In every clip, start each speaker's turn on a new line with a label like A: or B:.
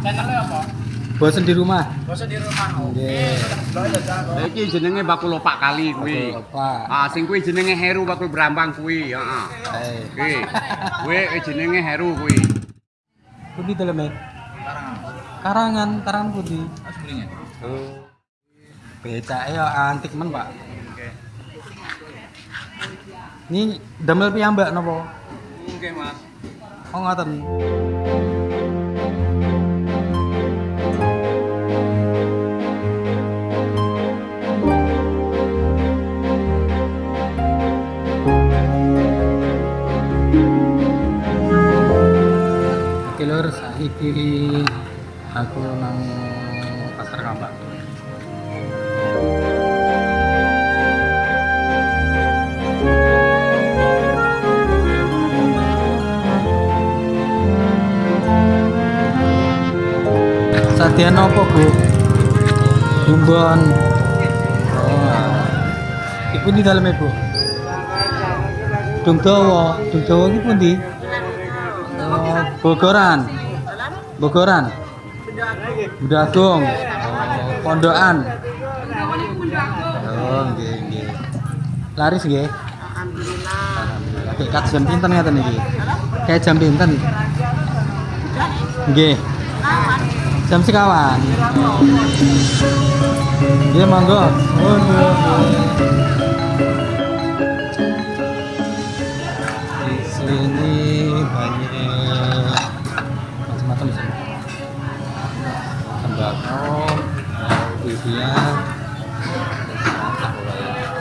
A: Channelnya apa?
B: Bosen di rumah.
A: Bosan di rumah. Oke.
C: Iki jenenge bakul lopak kali kuwi.
B: Pak.
C: Ah sing kuwi jenenge Heru bakul Brambang kuwi, heeh.
B: Eh,
C: Kuwi. Kuwi jenenge Heru kuwi.
B: pundi daleme? Karangan, karangan pundi?
A: Aslinya.
B: Oh. Becake ya antik men, Pak. Ini damel piyambak napa?
A: Oke, Mas.
B: Oh ngoten. Saiki aku nang pasar Kambak. Sadian apa, Bu? Bumbon. Oh. Iku di dalamnya, Bu. Dung dawa, dung dawa iki pundi? Oh, Bogoran. Bogoran. Bunda Agung. Oh, Pondokan. Nggih, nggih. Laris nggih. Alhamdulillah. Jam pinten ngaten iki? Kayak jam pinten? Nggih. Jam sekawan. Iya monggo. Oh, bibian,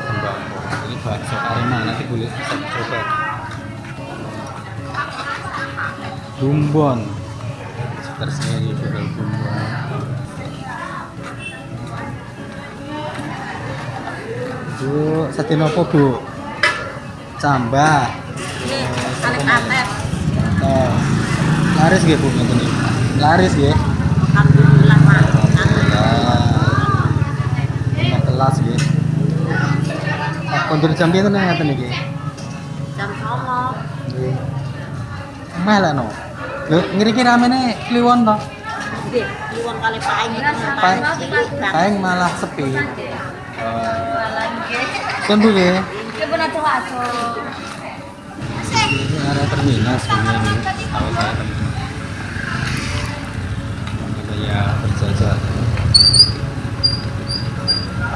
B: tembakau. Ini bakso Arema nanti boleh bisa coba. Bumbon sekitar sini juga bumbon. Bu, sate nopo bu? Cambah.
D: Anet-anet.
B: Oh. Laris nggih bu. Laris nggih.
D: Alhamdulillah, Mas.
B: Alhamdulillah. Lima kelas nggih. Pak kondur jam pinten ngaten iki?
D: Jam songo.
B: Nggih. Lah no. Lho ngriki ramene kliwon to.
D: Nggih, liwang kali paing.
B: Paing, paing malah sepi. Kan bu nggih.
D: Coba nanti masuk.
B: Ini area terminal sebenarnya ini. Tahu saya terminal. Kita ya berjajah.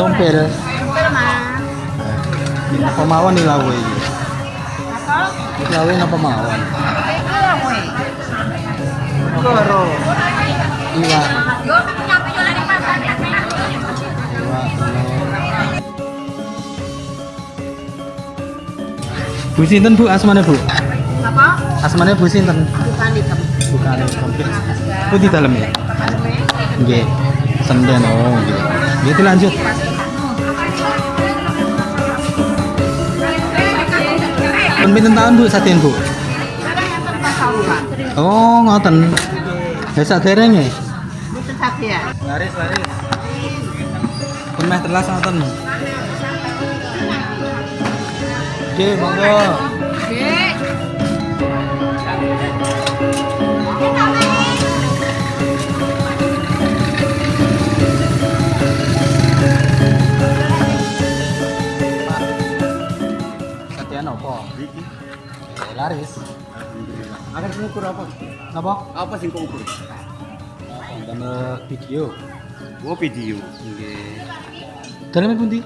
B: Sompir.
D: Mas.
B: Apa mawon nih lawe ini?
D: Apa?
B: Lawe apa mawon? Koro. Iwak.
D: Yo, nyampe yo lagi pasar ya.
B: Iwak. telur. Bu sinten Bu asmane Bu?
D: Apa?
B: Asmane Bu sinten?
D: Bukan di.
B: Bukan komplit. Bu di dalam ya? Nggih. Senden oh nggih. Nggih itu lanjut. Pun pinten tahun Bu saden Bu? Oh ngoten. Ya sadereng ya?
D: Bukan sakit ya.
B: Laris laris. Pun meh telas ngoten. Nggih monggo. Laris.
C: alhamdulillah. Akan ngukur apa?
B: Napa?
C: Apa sing kok ukur?
B: Damel video.
C: Oh video.
B: Nggih. Dalamnya pundi?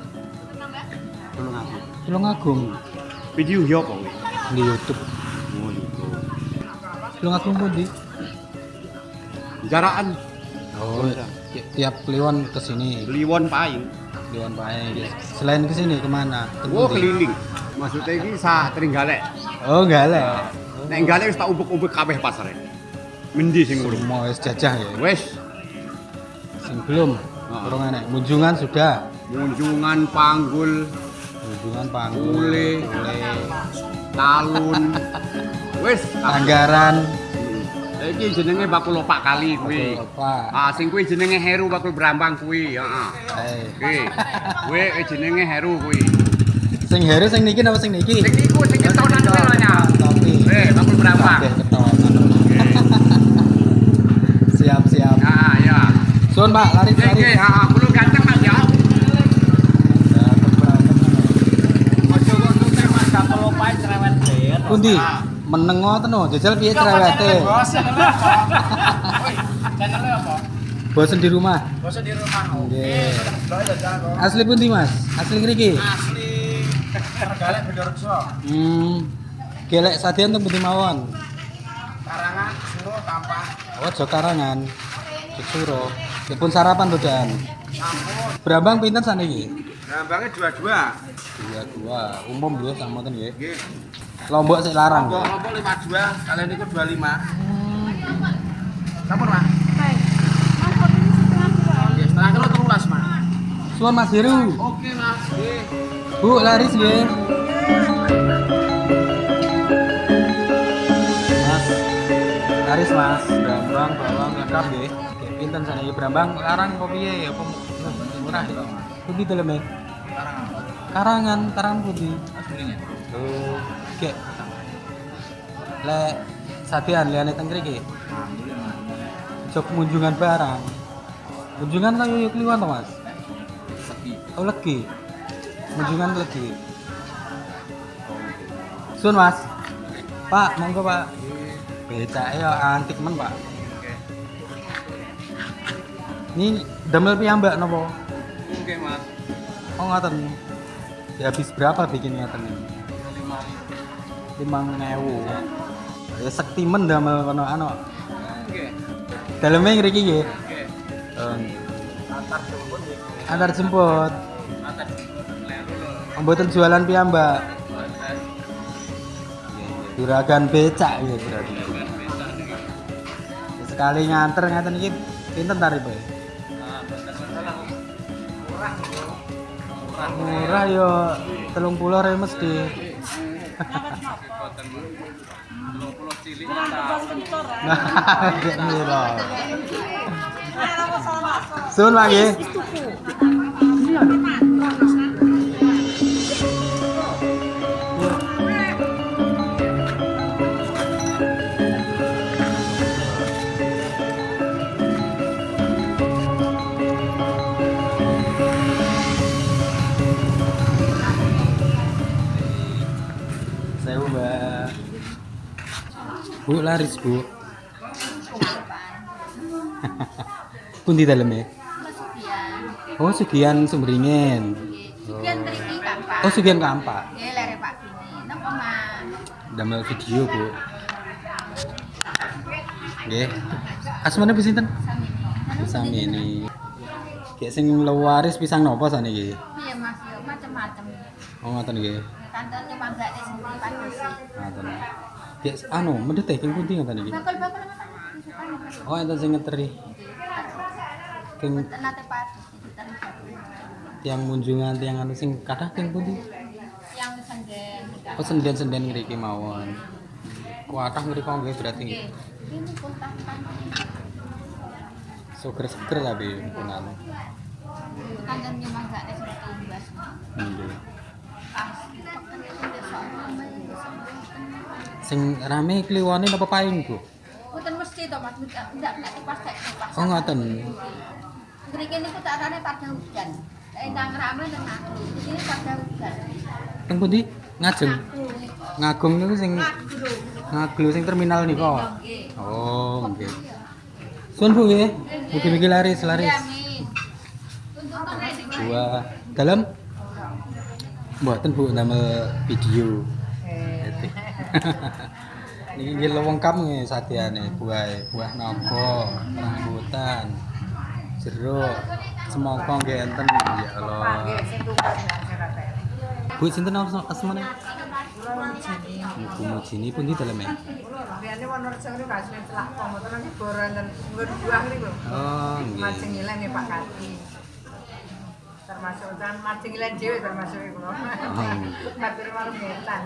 C: Tolong aku.
B: Tulung Agung
C: Video yo apa
B: di YouTube.
C: Oh itu.
B: Tulung Agung pundi?
C: Jaraan
B: Oh, ti- tiap Kliwon ke sini.
C: Kliwon paing.
B: Kliwon Pae. Selain ke sini ke mana? Ke
C: Oh keliling. Maksudnya ini sa Trenggalek.
B: Oh, enggak lah.
C: Nek gale wis tak ubek-ubek kabeh pasare. Mendi sing urung.
B: Semua wis jajah ya.
C: Wis,
B: Sing belum.
C: Heeh.
B: Kurang enek. Munjungan sudah.
C: munjungan panggul,
B: Munjungan panggul.
C: Ule. Talun. Wis,
B: Anggaran.
C: Lah iki jenenge bakul opak kali kuwi. Ah, sing kuwi jenenge Heru bakul Brambang kuwi, heeh.
B: Eh.
C: Kuwi. Kuwi jenenge Heru kuwi.
B: Sing heru sing niki napa sing niki?
C: Sing niku sing ketonan kuwi lho nya.
B: Tapi. Ketonan. siap siap.
C: Ah, ya.
B: Sun Pak, lari lari.
C: ganteng Mas ya.
A: Kok tutup Mas bet.
B: Pundi? Menengo teno, jajal piye cerewete?
A: Apa?
B: Bosen di rumah.
A: Bosnya di rumah.
B: Nggih.
A: Ya.
B: Asli pundi, Mas? Asli ngriki.
A: Asli Tergalek Bedorejo.
B: Hmm. Gelek sadian teng pundi mawon?
A: Karangan Suruh Tampak.
B: Oh, Jokarangan. Suro. Dipun sarapan to, Dan. Brambang pinten saniki?
C: Brambangnya dua-dua.
B: Dua dua. Umum nggih sama ten nggih.
C: Nggih.
B: Lombok sik larang. nggih.
A: Lombok 52, kalian itu 25. Sampun, Mas. Oke, setengah kilo terulas, Mas.
B: Suwun Mas Heru.
A: Oke, Mas. Nggih.
B: Bu, laris nggih. Mas, Brambang bawang lengkap. Nggih, Pinten saniki Brambang larang apa piye? Apa murah ya? Pundi daleme?
A: Karangan.
B: Karangan, karangan pundi?
A: Mas Duringan.
B: Oh, Oke. Lek sadian liyane teng mriki. Jok kunjungan barang. Kunjungan ta yo kliwan to, Mas?
A: Sepi.
B: Oh, legi. Kunjungan legi. Sun, Mas. Pak, monggo, Pak. Becake yo antik men, Pak. Ini damel piyambak napa?
A: Oke, Mas.
B: Oh, ngoten. Ya habis berapa bikin ngoten ini?
A: 25.
B: Limang ewu. Ya sekti men damel kono anu.
A: Oke.
B: Daleme ngriki nggih.
A: Oke.
B: Eh,
A: Antar jemput nggih.
B: antar jemput.
A: Antar jemput.
B: Mboten jualan piyambak. Juragan becak ya berarti. Sekali nganter ngaten iki pinten tarife? Murah yo 30 re mesti. Nah, gek mira. Sun lagi. Bu laris bu. Pundi daleme? Oh sekian sumringin.
D: Sekian Kampak.
B: Oh sekian kampak.
D: Nggih lere Pak?
B: Damel video bu. Nggih. Asmane pinten?
D: Sami.
B: Sami ini. Kayak sing lewaris pisang nopo saniki?
D: Iya Mas, yo macam-macam.
B: Oh ngoten nggih.
D: Kantornya manggane sendiri padosi.
B: Ngoten. Kayak anu medhit teh iki?
D: Bakul-bakul ngoten.
B: Oh enten sing ngeteri.
D: Digital
B: tiang munjungan tiang anu sing kathah king pundi?
D: yang senden.
B: Oh senden-senden ngriki mawon. Kuatah ngriko nggih berarti.
D: Pun tampan.
B: Seger-seger tapi pun anu.
D: Kantornya manggane seperti imbas.
B: Nggih.
D: Pas itu.
B: Sing rame kliwone napa paing, Bu?
D: Mboten mesti to Mas, ndak ndak nek pas tek pas.
B: Oh ngoten.
D: Mriki niku tak arane pada hujan. Nek nang rame nang aku. Ini pada hujan.
B: Teng pundi? Ngajeng. Ngagung niku sing ngaglu sing terminal.
D: Nggih.
B: Oh, nggih. Sun Bu nggih. Mugi-mugi laris, laris.
D: Amin.
B: Dua dalam mboten Bu damel video. Niki ini lengkap nih satiane buah buah naga, rambutan jeruk semangka nggih enten. Ya Allah. Bu sinten asmane? Bu Mujini pun di buah ya Oh nggih.
E: Termasuk dan mancing ilan dewe termasuk iku. Lho. Tapi malah ngetan.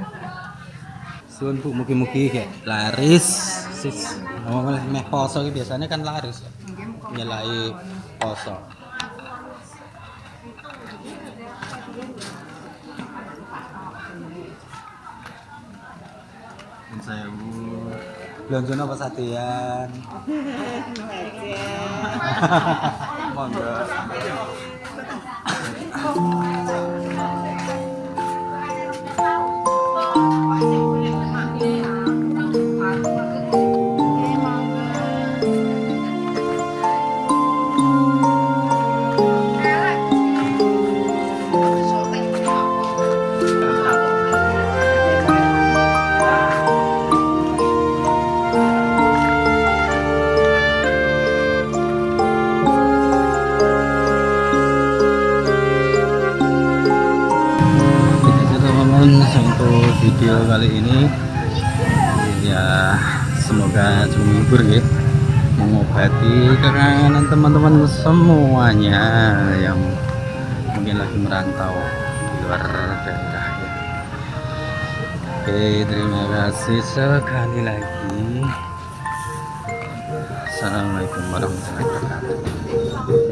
B: Suwun Bu, mugi-mugi kayak laris. Sis, oh, meh poso biasanya kan laris. ya. Nyelai poso. Saya Bu. Belanja apa satian? Monggo. untuk video kali ini. Ya semoga cukup menghibur ya. Mengobati kekangenan teman-teman semuanya yang mungkin lagi merantau di luar daerah ya. Oke terima kasih sekali lagi. Assalamualaikum warahmatullahi wabarakatuh